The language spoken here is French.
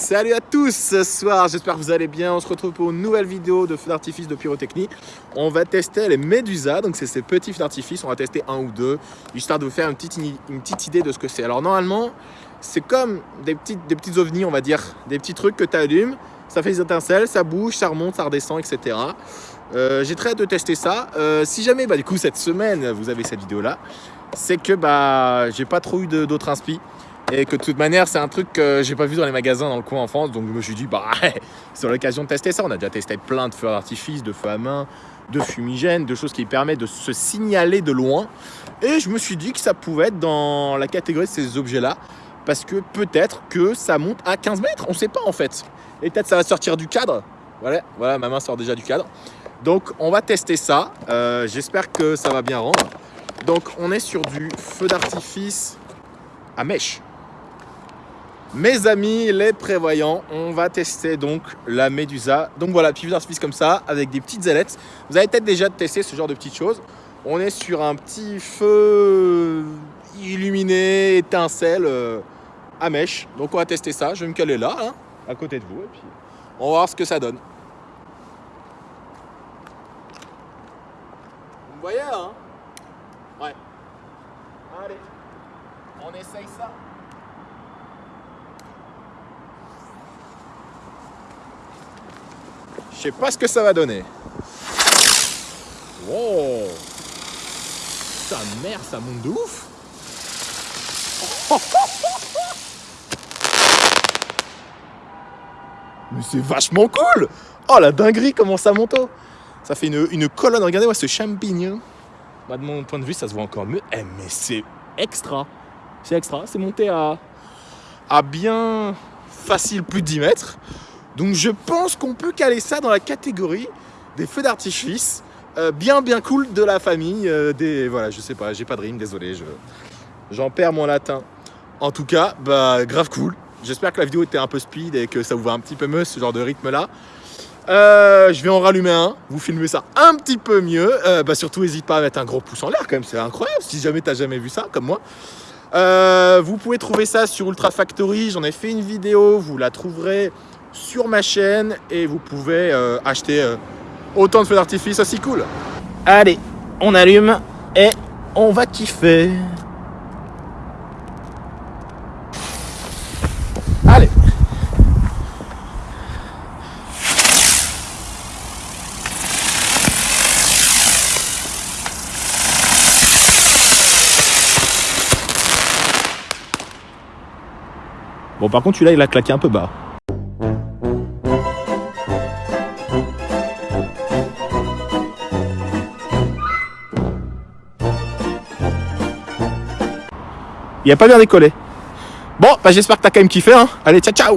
Salut à tous ce soir, j'espère que vous allez bien. On se retrouve pour une nouvelle vidéo de feux d'artifice de pyrotechnie. On va tester les Medusa, donc c'est ces petits feux d'artifice. On va tester un ou deux, histoire de vous faire une petite, idée de ce que c'est. Alors normalement, c'est comme des petites, des ovnis, on va dire, des petits trucs que tu allumes, ça fait des étincelles, ça bouge, ça remonte, ça redescend, etc. Euh, j'ai très hâte de tester ça. Euh, si jamais, bah, du coup, cette semaine, vous avez cette vidéo-là, c'est que bah, j'ai pas trop eu d'autres inspi. Et que de toute manière, c'est un truc que j'ai pas vu dans les magasins dans le coin en France. Donc je me suis dit, bah, c'est l'occasion de tester ça. On a déjà testé plein de feux d'artifice, de feux à main, de fumigènes, de choses qui permettent de se signaler de loin. Et je me suis dit que ça pouvait être dans la catégorie de ces objets-là. Parce que peut-être que ça monte à 15 mètres. On sait pas en fait. Et peut-être ça va sortir du cadre. Voilà, voilà, ma main sort déjà du cadre. Donc on va tester ça. Euh, j'espère que ça va bien rendre. Donc on est sur du feu d'artifice à mèche. Mes amis les prévoyants, on va tester donc la Medusa. Donc voilà, petit d'artifice comme ça, avec des petites ailettes. Vous avez peut-être déjà testé ce genre de petites choses. On est sur un petit feu illuminé, étincelle, euh, à mèche. Donc on va tester ça. Je vais me caler là, hein, à côté de vous, et puis on va voir ce que ça donne. Vous voyez, hein? Ouais. Allez, on essaye ça. Je sais pas ce que ça va donner. Wow Sa mère, ça monte de ouf Mais c'est vachement cool Oh la dinguerie, comment ça monte Ça fait une, colonne, regardez-moi ce champignon. Bah, de mon point de vue, ça se voit encore mieux. Eh, mais c'est extra C'est extra, c'est monté à, à bien facile plus de 10 mètres. Donc je pense qu'on peut caler ça dans la catégorie des feux d'artifice euh, bien bien cool de la famille. Euh, Voilà, je sais pas, j'ai pas de rime, désolé, j'en perds mon latin. En tout cas, bah grave cool. J'espère que la vidéo était un peu speed et que ça vous va un petit peu mieux ce genre de rythme là. Euh, je vais en rallumer un, vous filmez ça un petit peu mieux. bah surtout, n'hésite pas à mettre un gros pouce en l'air quand même, c'est incroyable si jamais t'as jamais vu ça comme moi. vous pouvez trouver ça sur Ultra Factory, j'en ai fait une vidéo, vous la trouverez sur ma chaîne et vous pouvez euh, acheter euh, autant de feux d'artifice aussi cool. Allez, on allume et on va kiffer. Allez Bon par contre celui-là il a claqué un peu bas. Il a pas bien décollé. Bon, bah j'espère que t'as quand même kiffé. Hein. Allez, ciao ciao